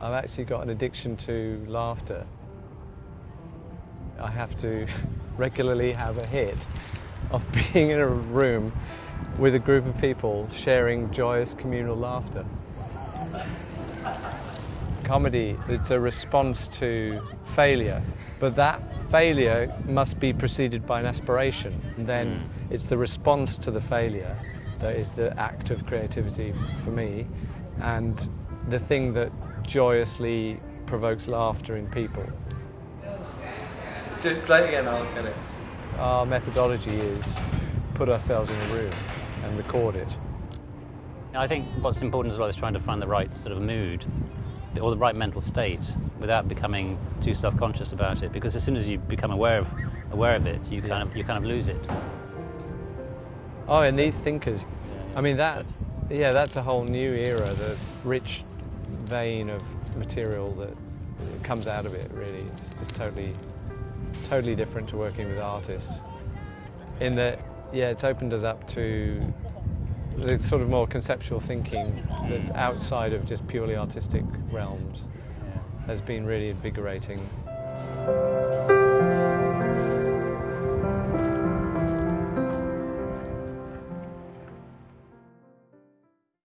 actually got an addiction to laughter. I have to regularly have a hit of being in a room with a group of people sharing joyous communal laughter. Comedy, it's a response to failure, but that failure must be preceded by an aspiration. And then Mm. it's the response to the failure that is the act of creativity for me, and the thing that joyously provokes laughter in people. Just play again, I'll get it. Our methodology is put ourselves in a room and record it. I think what's important as well is trying to find the right sort of mood or the right mental state without becoming too self-conscious about it because as soon as you become aware of aware of it you kind of you kind of lose it Oh, and these thinkers, I mean that, yeah, that's a whole new era, the rich vein of material that comes out of it really. It's just totally, totally different to working with artists. In that, yeah, it's opened us up to the sort of more conceptual thinking that's outside of just purely artistic realms has been really invigorating.